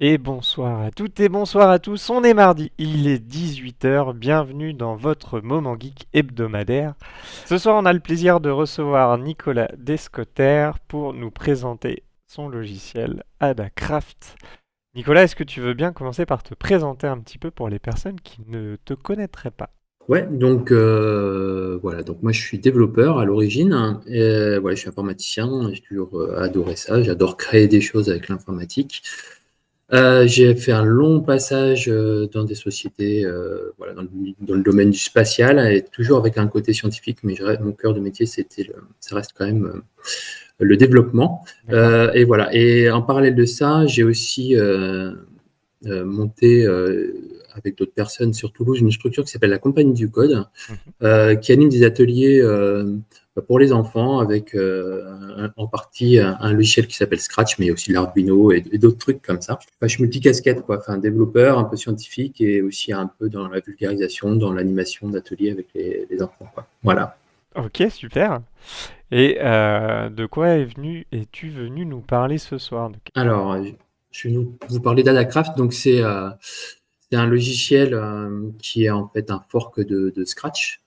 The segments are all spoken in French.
Et bonsoir à toutes et bonsoir à tous, on est mardi, il est 18h, bienvenue dans votre Moment Geek hebdomadaire. Ce soir on a le plaisir de recevoir Nicolas Descotter pour nous présenter son logiciel Adacraft. Nicolas, est-ce que tu veux bien commencer par te présenter un petit peu pour les personnes qui ne te connaîtraient pas? Ouais, donc euh, voilà, donc moi je suis développeur à l'origine, et voilà, je suis informaticien, j'ai toujours euh, adoré ça, j'adore créer des choses avec l'informatique. Euh, j'ai fait un long passage euh, dans des sociétés, euh, voilà, dans le, dans, le, domaine du spatial, et toujours avec un côté scientifique, mais je, mon cœur de métier, c'était, ça reste quand même le développement. et voilà. Et en parallèle de ça, j'ai aussi monté avec d'autres personnes sur Toulouse une structure qui s'appelle la Compagnie du Code, mmh. qui anime des ateliers pour les enfants avec euh, en partie un, logiciel qui s'appelle Scratch, mais aussi l'Arduino et, d'autres trucs comme ça. Enfin, je suis multicasquette, quoi. Enfin, développeur, un peu scientifique et aussi un peu dans la vulgarisation, dans l'animation d'ateliers avec les, enfants, quoi. Voilà. Ok, super. Et euh, de quoi venu, es-tu venu nous parler ce soir? Alors, je vais vous parler d'Adacraft. Donc, c'est euh, un logiciel qui est en fait un fork de, de Scratch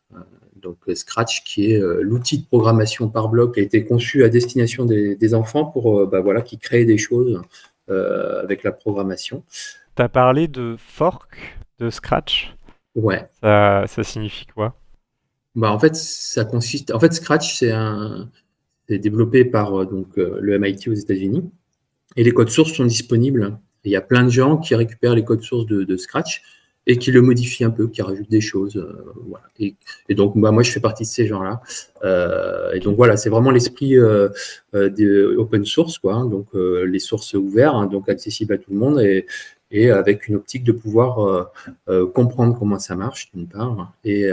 donc euh, Scratch, qui est euh, l'outil de programmation par bloc, qui a été conçu à destination des, enfants pour, euh, bah, voilà, qui créent des choses avec la programmation. Tu as parlé de fork de Scratch? Ouais. Ça, ça signifie quoi? Bah, En fait, ça consiste. En fait, Scratch, c'est un... développé par donc, le MIT aux États-Unis. Et les codes sources sont disponibles. Il y a plein de gens qui récupèrent les codes sources de, Scratch et qui le modifie un peu, qui rajoute des choses. Euh, et, donc, bah, moi, je fais partie de ces gens-là. Euh, et donc, voilà, c'est vraiment l'esprit euh, open source, quoi. Hein. donc, les sources ouvertes, hein, donc accessibles à tout le monde et, avec une optique de pouvoir comprendre comment ça marche, d'une part, et,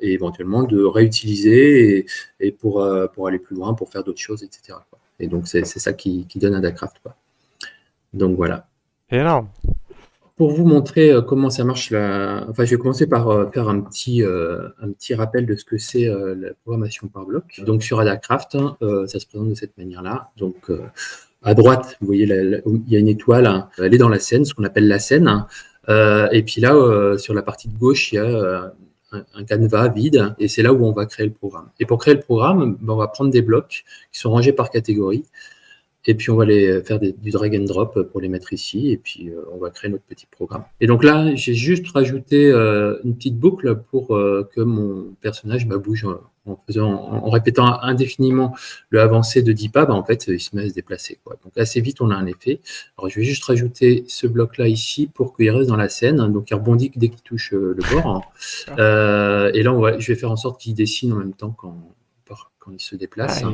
éventuellement de réutiliser et, pour, aller plus loin, pour faire d'autres choses, etc. Et donc, c'est ça qui, donne Adacraft. Quoi. Donc, voilà. Énorme pour vous montrer euh, comment ça marche, enfin, je vais commencer par euh, faire un petit, euh, un petit rappel de ce que c'est la programmation par bloc. Donc, sur Adacraft, hein, ça se présente de cette manière-là. Donc, à droite, vous voyez, il y a une étoile, hein. elle est dans la scène, ce qu'on appelle la scène. Hein. et puis là, sur la partie de gauche, il y a un, canevas vide, et c'est là où on va créer le programme. Et pour créer le programme, ben, on va prendre des blocs qui sont rangés par catégorie. Et puis, on va les faire du drag and drop pour les mettre ici. Et puis, euh, on va créer notre petit programme. Et donc là, j'ai juste rajouté euh, une petite boucle pour euh, que mon personnage bah, bouge en, faisant, en, répétant indéfiniment le avancé de 10 pas. Bah, en fait, il se met à se déplacer. Quoi. Donc, assez vite, on a un effet. Alors, je vais juste rajouter ce bloc-là ici pour qu'il reste dans la scène. Donc, il rebondit dès qu'il touche le bord. et là, on va, je vais faire en sorte qu'il dessine en même temps quand, quand il se déplace. Ah,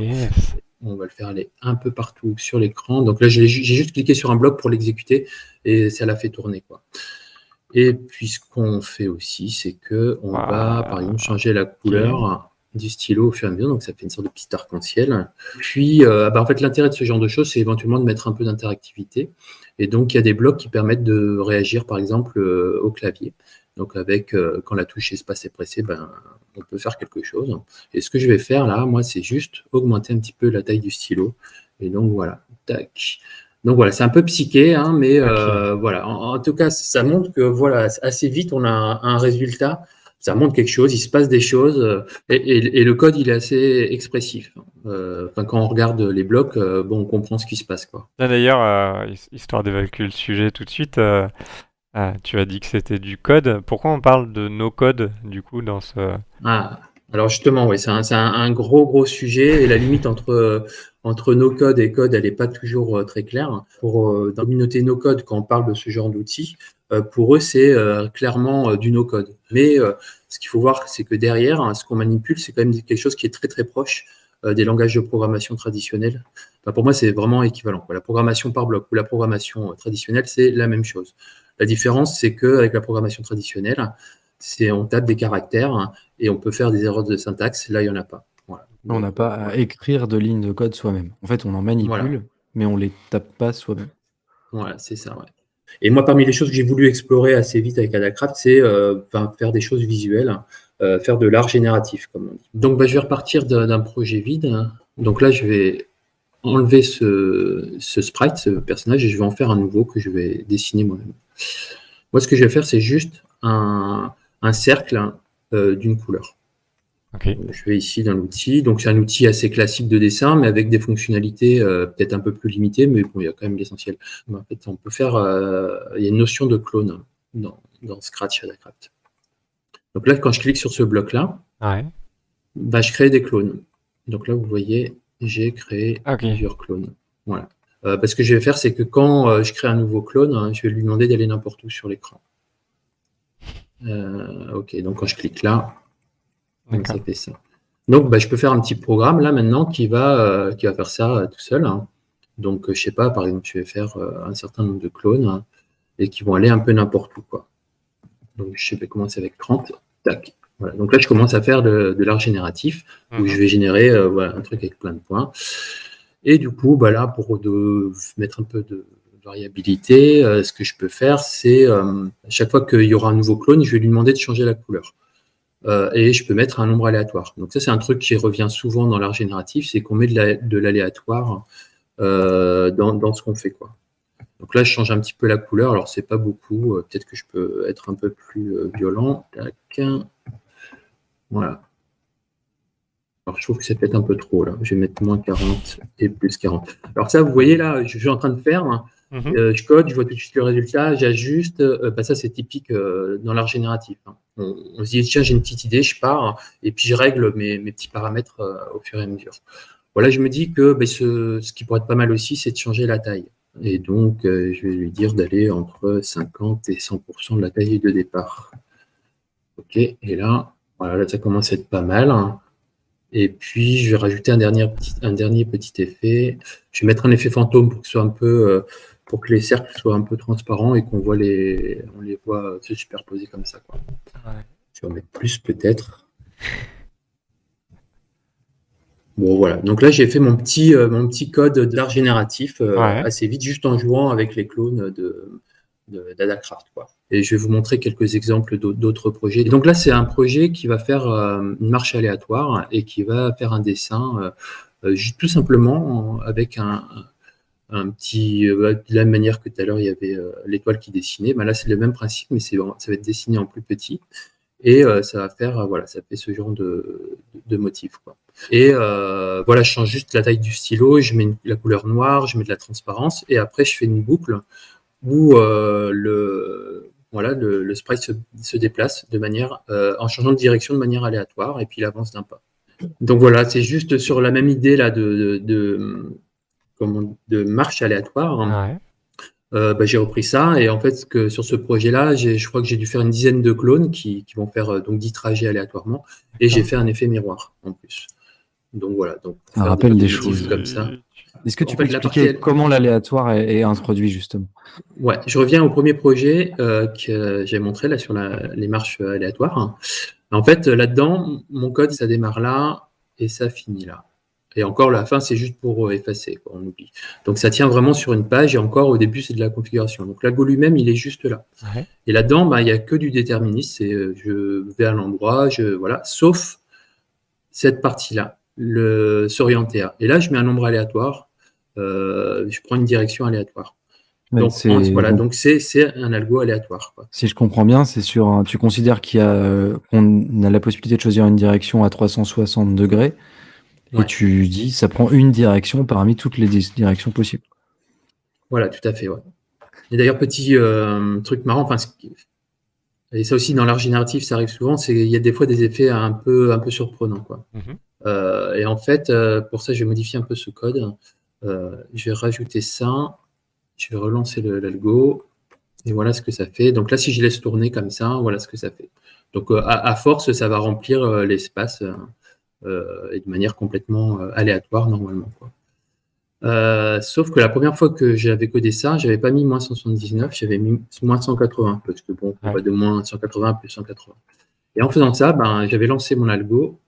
on va le faire aller un peu partout sur l'écran. Donc là, j'ai juste cliqué sur un bloc pour l'exécuter et ça l'a fait tourner. quoi. Et puis, ce qu'on fait aussi, c'est que on va, par exemple, changer la couleur du stylo au fur et à mesure. Donc, ça fait une sorte de petit arc-en-ciel. Puis, euh, bah, en fait, l'intérêt de ce genre de choses, c'est éventuellement de mettre un peu d'interactivité. Et donc, il y a des blocs qui permettent de réagir, par exemple, euh, au clavier. Donc avec, euh, quand la touche espace est pressée, ben, on peut faire quelque chose. Et ce que je vais faire là, moi, c'est juste augmenter un petit peu la taille du stylo. Et donc voilà, tac. Donc voilà, c'est un peu psyché, hein, mais euh, voilà. En, tout cas, ça montre que voilà, assez vite, on a un, résultat. Ça montre quelque chose, il se passe des choses, euh, et, le code, il est assez expressif. quand on regarde les blocs, bon, on comprend ce qui se passe. D'ailleurs, histoire d'évacuer le sujet tout de suite, ah, tu as dit que c'était du code. Pourquoi on parle de no-code, du coup, dans ce... Ah, alors justement, oui, c'est un, gros, gros sujet. Et la limite entre, entre no-code et code, elle n'est pas toujours euh, très claire. Pour, euh, dans la communauté no-code, quand on parle de ce genre d'outils, euh, pour eux, c'est clairement du no-code. Mais ce qu'il faut voir, c'est que derrière, hein, ce qu'on manipule, c'est quand même quelque chose qui est très, très proche des langages de programmation traditionnels. pour moi, c'est vraiment équivalent. La programmation par bloc ou la programmation traditionnelle, c'est la même chose. La différence, c'est qu'avec la programmation traditionnelle, c'est on tape des caractères et on peut faire des erreurs de syntaxe. Là, il n'y en a pas. On n'a pas à écrire de lignes de code soi-même. En fait, on en manipule, mais on ne les tape pas soi-même. Voilà, c'est ça. Et moi, parmi les choses que j'ai voulu explorer assez vite avec Adacraft, c'est euh, faire des choses visuelles, euh, faire de l'art génératif, comme on dit. Donc, bah, je vais repartir d'un projet vide. Donc là, je vais enlever ce, sprite, ce personnage, et je vais en faire un nouveau que je vais dessiner moi-même. Moi, ce que je vais faire, c'est juste un, cercle euh, d'une couleur. je vais ici dans l'outil. Donc, c'est un outil assez classique de dessin, mais avec des fonctionnalités euh, peut-être un peu plus limitées, mais bon, il y a quand même l'essentiel. En fait, on peut faire. Euh, il y a une notion de clone dans, dans Scratch Adacraft. Donc là, quand je clique sur ce bloc-là, bah, je crée des clones. Donc là, vous voyez, j'ai créé plusieurs clones. Voilà. Euh, parce que je vais faire, c'est que quand euh, je crée un nouveau clone, hein, je vais lui demander d'aller n'importe où sur l'écran. Euh, ok, donc quand je clique là, ça fait ça. Donc, bah, je peux faire un petit programme là maintenant qui va, qui va faire ça tout seul. Hein. Donc, je sais pas, par exemple, je vais faire un certain nombre de clones hein, et qui vont aller un peu n'importe où. Quoi. Donc, je vais commencer avec 30. Tac. Donc là, je commence à faire de, l'art génératif, où mhm. je vais générer euh, un truc avec plein de points. Et du coup, bah là, pour mettre un peu de variabilité, euh, ce que je peux faire, c'est euh, à chaque fois qu'il y aura un nouveau clone, je vais lui demander de changer la couleur. et je peux mettre un nombre aléatoire. Donc ça, c'est un truc qui revient souvent dans l'art génératif, c'est qu'on met de l'aléatoire dans, dans, ce qu'on fait. Quoi. Donc là, je change un petit peu la couleur. Alors, c'est pas beaucoup. Peut-être que je peux être un peu plus violent. Tac. Voilà. Alors, je trouve que c'est peut-être un peu trop, là. Je vais mettre moins 40 et plus 40. Alors ça, vous voyez, là, je suis en train de faire. Hein. Mhm. Euh, je code, je vois tout de suite le résultat, j'ajuste. Euh, bah, ça, c'est typique euh, dans l'art génératif. Hein. On, se dit, tiens, j'ai une petite idée, je pars, et puis je règle mes, petits paramètres au fur et à mesure. Voilà, je me dis que bah, ce, ce, qui pourrait être pas mal aussi, c'est de changer la taille. Et donc, je vais lui dire d'aller entre 50 et 100% de la taille de départ. OK, et là, voilà, là, ça commence à être pas mal. Et puis, je vais rajouter un dernier petit, un dernier petit effet. Je vais mettre un effet fantôme pour que, soit un peu, euh, pour que les cercles soient un peu transparents et qu'on voit les, on les voit se superposer comme ça. Quoi. Je vais en mettre plus peut-être. Bon, voilà. Donc là, j'ai fait mon petit, euh, mon petit code d'art génératif euh, assez vite, juste en jouant avec les clones de, d'Adacraft. Et je vais vous montrer quelques exemples d'autres projets. donc là, c'est un projet qui va faire euh, une marche aléatoire et qui va faire un dessin euh, euh, tout simplement avec un, petit... de la même manière que tout à l'heure, il y avait l'étoile qui dessinait. Ben là, c'est le même principe, mais ça va être dessiné en plus petit. Et ça va faire, voilà, ça fait ce genre de, de motif. Et voilà, je change juste la taille du stylo, je mets la couleur noire, je mets de la transparence, et après, je fais une boucle où euh, le, voilà, le, sprite se, déplace de manière, euh, en changeant de direction de manière aléatoire et puis il avance d'un pas. Donc voilà, c'est juste sur la même idée là de, de, de marche aléatoire. Hein. Euh, bah, j'ai repris ça et en fait que sur ce projet-là, je crois que j'ai dû faire une dizaine de clones qui, qui vont faire donc 10 trajets aléatoirement et j'ai fait un effet miroir en plus. Donc voilà. Donc, un rappel des, choses comme ça. Est-ce que tu peux expliquer comment l'aléatoire est, introduit justement? Ouais, je reviens au premier projet euh, que j'ai montré là sur les marches aléatoires. En fait, là-dedans, mon code, ça démarre là et ça finit là. Et encore, la fin, c'est juste pour euh, effacer, on oublie. Donc, ça tient vraiment sur une page et encore, au début, c'est de la configuration. Donc, l'algo lui-même, il est juste là. Et là-dedans, bah, il n'y a que du déterminisme. C'est euh, je vais à l'endroit, je voilà, sauf cette partie-là, le s'orienter à. Et là, je mets un nombre aléatoire euh, je prends une direction aléatoire. donc, voilà, donc c'est un algo aléatoire. Si je comprends bien, c'est sur tu considères qu'il a, qu'on a la possibilité de choisir une direction à 360 degrés, et tu dis ça prend une direction parmi toutes les directions possibles. Voilà, tout à fait. Et d'ailleurs, petit euh, truc marrant, enfin, et ça aussi dans l'art génératif, ça arrive souvent, c'est qu'il y a des fois des effets un peu, un peu surprenants. Quoi. Mhm. Euh, et en fait, pour ça, je vais modifier un peu ce code. Euh, je vais rajouter ça. Je vais relancer l'algo. Et voilà ce que ça fait. Donc là, si je laisse tourner comme ça, voilà ce que ça fait. Donc euh, à, force, ça va remplir euh, l'espace et de manière complètement aléatoire normalement. sauf que la première fois que j'avais codé ça, j'avais pas mis moins 179, j'avais mis moins 180, parce que bon, on va de moins 180 à plus 180. Et en faisant ça, ben, j'avais lancé mon algo,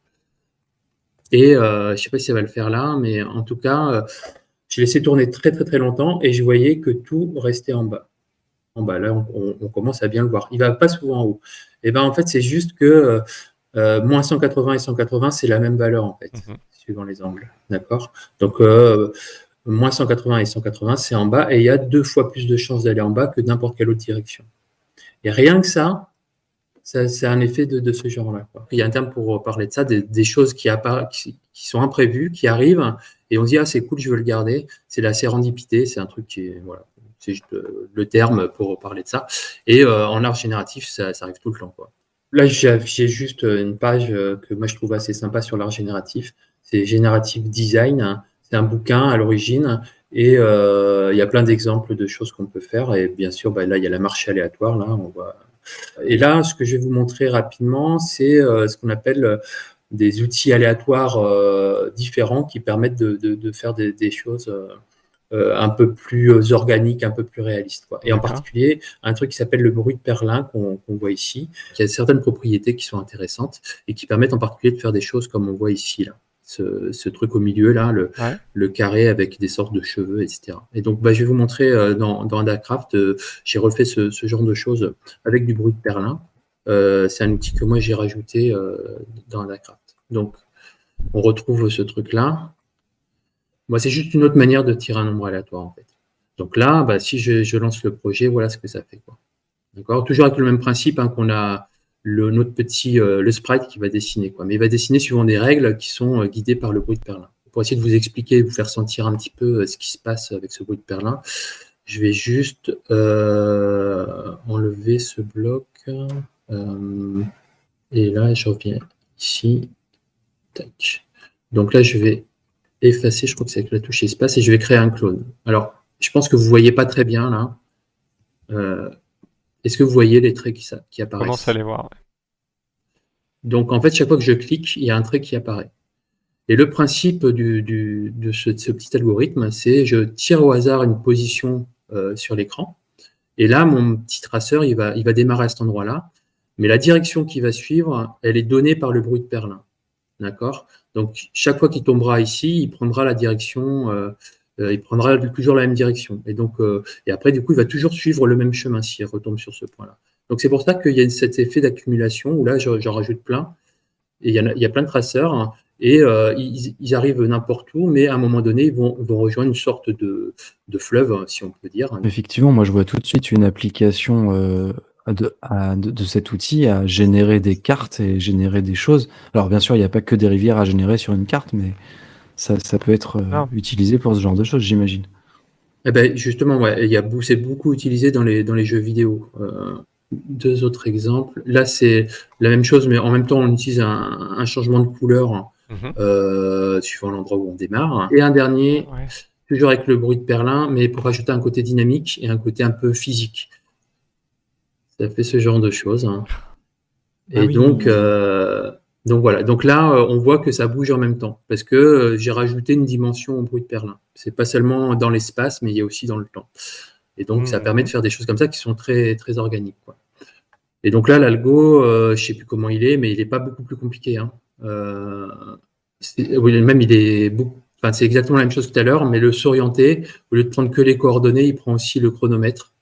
et je ne sais pas si ça va le faire là, mais en tout cas, je laissé tourner très très très longtemps et je voyais que tout restait en bas. En bas, là, on, commence à bien le voir. Il ne va pas souvent en haut. Et ben en fait, c'est juste que euh, moins 180 et 180, c'est la même valeur en fait. Mhm. suivant les angles. D'accord? Donc, euh, moins 180 et 180, c'est en bas, et il y a deux fois plus de chances d'aller en bas que n'importe quelle autre direction. Et rien que ça, c'est un effet de, ce genre-là. Il y a un terme pour parler de ça, des, choses qui, qui, qui, sont imprévues, qui arrivent, et on se dit, ah, c'est cool, je veux le garder. C'est la sérendipité, c'est un truc qui est, voilà, c'est juste le terme pour parler de ça. Et euh, en art génératif, ça, arrive tout le temps. Là, j'ai juste une page euh, que moi je trouve assez sympa sur l'art génératif. C'est Générative Design. C'est un bouquin à l'origine et euh, il y a plein d'exemples de choses qu'on peut faire. Et bien sûr, bah, là, il y a la marche aléatoire. Là, on voit. Et là, ce que je vais vous montrer rapidement, c'est ce qu'on appelle des outils aléatoires différents qui permettent de, faire des, choses euh, un peu plus euh, organique, un peu plus réaliste. Quoi. Et en particulier, un truc qui s'appelle le bruit de perlin qu'on voit ici, qui a certaines propriétés qui sont intéressantes et qui permettent en particulier de faire des choses comme on voit ici. Là. Ce, truc au milieu, là, le, le, carré avec des sortes de cheveux, etc. Et donc, bah, je vais vous montrer euh, dans, dans Adacraft, j'ai refait ce, ce, genre de choses avec du bruit de perlin. c'est un outil que moi j'ai rajouté dans Adacraft. Donc, on retrouve ce truc-là. Moi, c'est juste une autre manière de tirer un nombre aléatoire, en fait. Donc là, bah, si je, lance le projet, voilà ce que ça fait. D'accord? Toujours avec le même principe hein, qu'on a le, notre petit euh, le sprite qui va dessiner. Quoi. Mais il va dessiner suivant des règles qui sont euh, guidées par le bruit de perlin. Pour essayer de vous expliquer, vous faire sentir un petit peu euh, ce qui se passe avec ce bruit de perlin, je vais juste enlever ce bloc. et là, je reviens ici. Donc là, je vais effacer, je crois que c'est avec la touche espace, et je vais créer un clone. Alors, je pense que vous ne voyez pas très bien là. Est-ce que vous voyez les traits qui, qui apparaissent? commence à les voir. Donc, en fait, chaque fois que je clique, il y a un trait qui apparaît. Et le principe de, ce, petit algorithme, c'est je tire au hasard une position euh, sur l'écran. Et là, mon petit traceur, il va, il va démarrer à cet endroit-là. Mais la direction qui va suivre, elle est donnée par le bruit de perlin. D'accord? Donc, chaque fois qu'il tombera ici, il prendra la direction, euh, il prendra toujours la même direction. Et donc, euh, et après, du coup, il va toujours suivre le même chemin s'il retombe sur ce point-là. Donc, c'est pour ça qu'il y a cet effet d'accumulation où là, j'en rajoute plein. Et il y, a, plein de traceurs. Hein, et ils, arrivent n'importe où, mais à un moment donné, ils vont, rejoindre une sorte de, de, fleuve, si on peut dire. Effectivement, moi je vois tout de suite une application de, cet outil à générer des cartes et générer des choses. Alors bien sûr, il n'y a pas que des rivières à générer sur une carte, mais ça, peut être euh, utilisé pour ce genre de choses, j'imagine. Eh ben, justement, ouais, il y a, c'est beaucoup utilisé dans les, dans les jeux vidéo. Euh, deux autres exemples. Là, c'est la même chose, mais en même temps, on utilise un, changement de couleur mhm. euh, suivant l'endroit où on démarre. Et un dernier, toujours avec le bruit de perlin, mais pour ajouter un côté dynamique et un côté un peu physique ça fait ce genre de choses. Hein. Ah Et donc, euh, donc voilà. Donc là, euh, on voit que ça bouge en même temps parce que euh, j'ai rajouté une dimension au bruit de perlin. C'est pas seulement dans l'espace, mais il y a aussi dans le temps. Et donc, ça permet de faire des choses comme ça qui sont très, très organiques. Quoi. Et donc là, l'algo, je je sais plus comment il est, mais il n'est pas beaucoup plus compliqué. Hein. même, il est beaucoup, Enfin, c'est exactement la même chose que tout à l'heure, mais le s'orienter, au lieu de prendre que les coordonnées, il prend aussi le chronomètre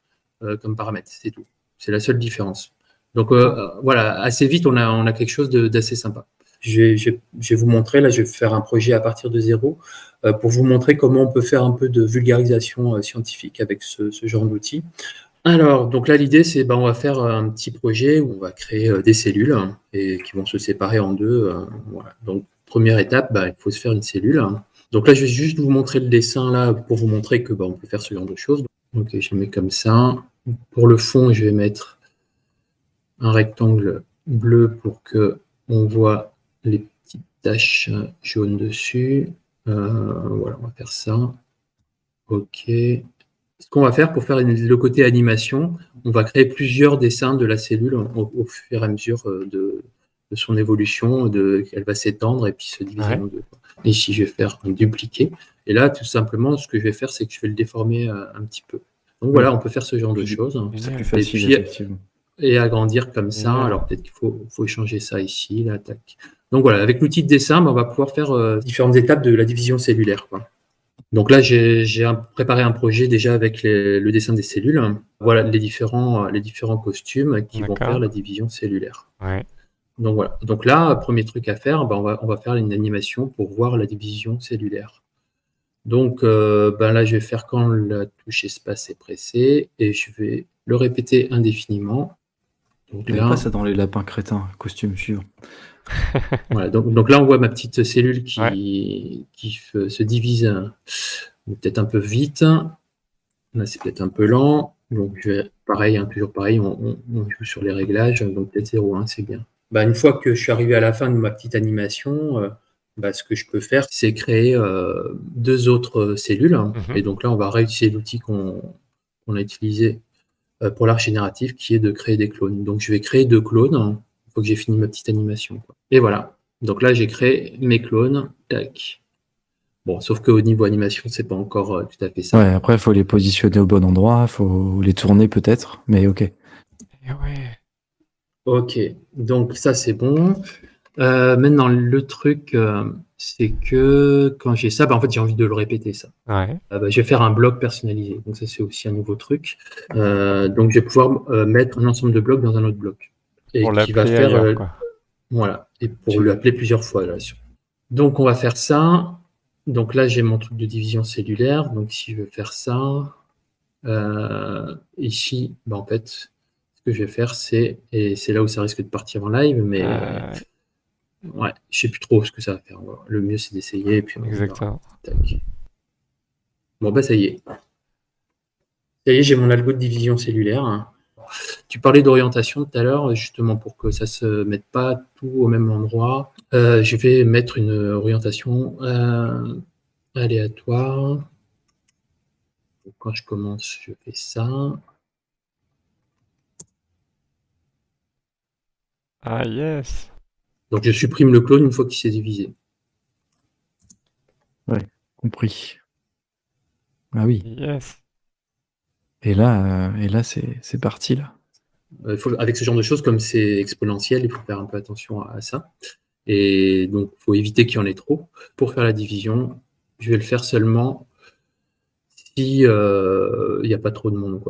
comme paramètre, c'est tout. C'est la seule différence. Donc euh, euh, voilà, assez vite, on a, quelque chose d'assez sympa. Je vais, vous montrer, là je vais faire un projet à partir de zéro euh, pour vous montrer comment on peut faire un peu de vulgarisation scientifique avec ce, genre d'outils. Alors, donc là l'idée c'est ben, on va faire un petit projet où on va créer des cellules hein, et qui vont se séparer en deux. Donc première étape, ben, il faut se faire une cellule. Donc là je vais juste vous montrer le dessin là pour vous montrer que ben, on peut faire ce genre de choses. Donc je mets comme ça. Pour le fond, je vais mettre un rectangle bleu pour que on voit les petites taches jaunes dessus. Euh, voilà, on va faire ça. OK. Ce qu'on va faire pour faire le côté animation, on va créer plusieurs dessins de la cellule au, fur et à mesure euh, de, son évolution, de, elle va s'étendre et puis se diviser en deux. Ici, je vais faire un dupliquer. Et là, tout simplement, ce que je vais faire, c'est que je vais le déformer euh, un petit peu. Donc voilà, on peut faire ce genre de choses. C'est plus facile, puis, et agrandir comme ça. Alors peut-être qu'il faut, faut changer ça ici, là, Donc voilà, avec l'outil de dessin, ben, on va pouvoir faire euh, différentes étapes de la division cellulaire. Donc là, j'ai préparé un projet déjà avec le dessin des cellules. Voilà les différents, les différents costumes qui vont faire la division cellulaire. Donc voilà. Donc là, premier truc à faire, ben, on, va, on va faire une animation pour voir la division cellulaire. Donc euh, ben là, je vais faire quand la touche espace est pressée et je vais le répéter indéfiniment. Donc là, pas ça dans les lapins crétins, costume suivant. voilà, donc, donc, là, on voit ma petite cellule qui, qui se divise euh, peut-être un peu vite. Là, c'est peut-être un peu lent. Donc, je vais, pareil, hein, toujours pareil, on, joue sur les réglages. Donc, peut-être 0,1, c'est bien. Bah, une fois que je suis arrivé à la fin de ma petite animation, euh, bah, ce que je peux faire, c'est créer euh, deux autres cellules. Hein. Mhm. Et donc là, on va réutiliser l'outil qu'on a utilisé pour l'art génératif, qui est de créer des clones. Donc je vais créer deux clones. Hein. Il faut que j'ai fini ma petite animation. Et voilà. Donc là, j'ai créé mes clones. Tac. Bon, sauf qu'au niveau animation, c'est pas encore tout à fait ça. Ouais, après, il faut les positionner au bon endroit, il faut les tourner peut-être, mais ok. ouais. Ok, donc ça c'est bon. Euh, maintenant, le truc, euh, c'est que quand j'ai ça, bah, en fait, j'ai envie de le répéter, ça. Ouais. Euh, bah, je vais faire un bloc personnalisé. Donc ça, c'est aussi un nouveau truc. donc, je vais pouvoir mettre un ensemble de blocs dans un autre bloc. Et pour qui va faire, voilà, et pour l'appeler plusieurs fois. Là, donc, on va faire ça. Donc là, j'ai mon truc de division cellulaire. Donc, si je veux faire ça, ici, bah, en fait, que je vais faire, c'est, et c'est là où ça risque de partir en live, mais euh... ouais, je sais plus trop ce que ça va faire. Le mieux, c'est d'essayer. Exactement. Bon, bah ça y est. Ça y est, j'ai mon algo de division cellulaire. Tu parlais d'orientation tout à l'heure, justement pour que ça se mette pas tout au même endroit. Euh, je vais mettre une orientation euh, aléatoire. quand je commence, je fais ça. Ah yes. Donc je supprime le clone une fois qu'il s'est divisé. Ouais, compris. Ah oui. Yes. Et là, euh, et là c'est parti là. Euh, il faut, avec ce genre de choses, comme c'est exponentiel, il faut faire un peu attention à, ça. Et donc, il faut éviter qu'il y en ait trop. Pour faire la division, je vais le faire seulement si euh, il n'y a pas trop de monde.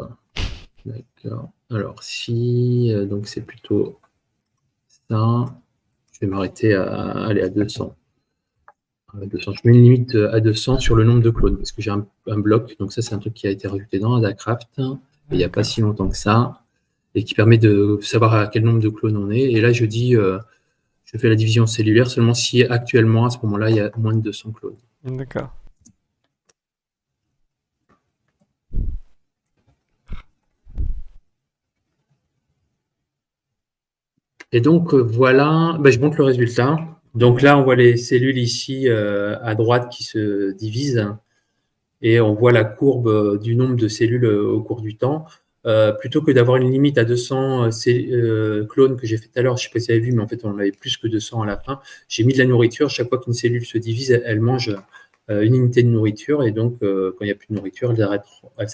D'accord. Alors, si, donc c'est plutôt je vais m'arrêter à, aller à 200. À 200. Je mets une limite à 200 sur le nombre de clones, parce que j'ai un, bloc, donc ça c'est un truc qui a été rajouté dans Adacraft, il n'y a pas si longtemps que ça, et qui permet de savoir à quel nombre de clones on est. Et là je dis, euh, je fais la division cellulaire seulement si actuellement, à ce moment-là, il y a moins de 200 clones. D'accord. Et donc, euh, voilà, ben, je montre le résultat. Donc là, on voit les cellules ici euh, à droite qui se divisent et on voit la courbe euh, du nombre de cellules au cours du temps. plutôt que d'avoir une limite à 200 clones que j'ai fait tout à l'heure, je ne sais pas si vous avez vu, mais en fait, on avait plus que 200 à la fin. J'ai mis de la nourriture. Chaque fois qu'une cellule se divise, elle, mange une unité de nourriture. Et donc, quand il n'y a plus de nourriture, elles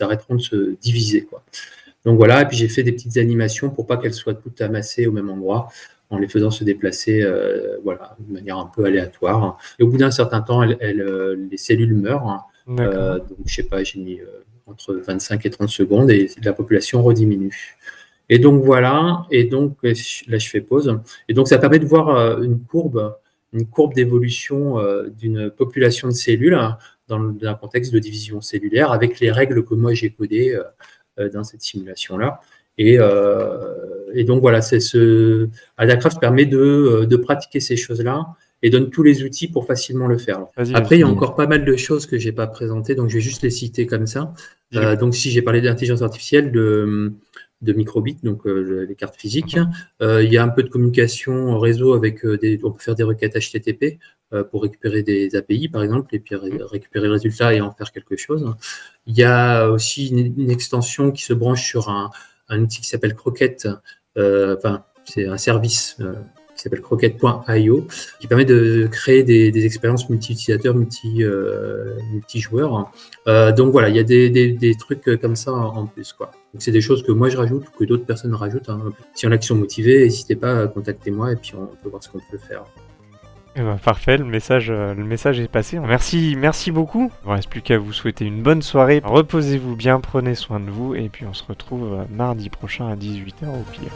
arrêteront, de se diviser. Donc voilà, et puis j'ai fait des petites animations pour pas qu'elles soient toutes amassées au même endroit, en les faisant se déplacer euh, voilà, de manière un peu aléatoire. Et au bout d'un certain temps, euh, les cellules meurent. Euh, donc je sais pas, j'ai mis entre 25 et 30 secondes et la population rediminue. Et donc voilà, et donc là je fais pause. Et donc ça permet de voir une courbe, une courbe d'évolution d'une population de cellules dans, un contexte de division cellulaire avec les règles que moi j'ai codées dans cette simulation-là. Et, euh, et, donc voilà, c'est ce Adacraft permet de, euh, de pratiquer ces choses-là et donne tous les outils pour facilement le faire. Après, il y a encore pas mal de choses que j'ai pas présentées, donc je vais juste les citer comme ça. donc si j'ai parlé d'intelligence artificielle, de, de microbits, donc les cartes physiques, il y a un peu de communication réseau avec des, on peut faire des requêtes HTTP pour récupérer des API par exemple, et puis récupérer le résultat et en faire quelque chose. Il y a aussi une, extension qui se branche sur un, outil qui s'appelle Croquette. Euh, enfin, c'est un service euh, s'appelle croquette.io qui permet de créer des, expériences multi-utilisateurs, multi, euh, joueurs donc voilà, il y a des, trucs comme ça en plus. quoi. c'est des choses que moi je rajoute ou que d'autres personnes rajoutent. Hein. Si on a qui sont motivés, n'hésitez pas à contacter moi et puis on peut voir ce qu'on peut faire. Eh ben, parfait, le message, euh, le message est passé. Merci, merci beaucoup. Il ne reste plus qu'à vous souhaiter une bonne soirée. Reposez-vous bien, prenez soin de vous et puis on se retrouve euh, mardi prochain à 18h au pire.